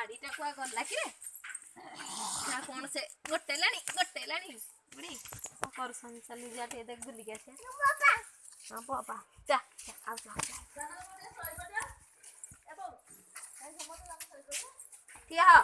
ବାଡ଼ିଟା କୁଆ ଗଲା କିରେ ନା କଣ ସେ ଗୋଟେଲାଣି ଗୋଟେଲାଣି ବୁଢ଼ୀ କଣ କରୁଛନ୍ତି ଚାଲି ଯା ଟିକେ ଦେଖ ବୁଲିକି ଆସିବା ହଁ ବାବା ଯା ଆଉ ଯା ଠିଆ ହ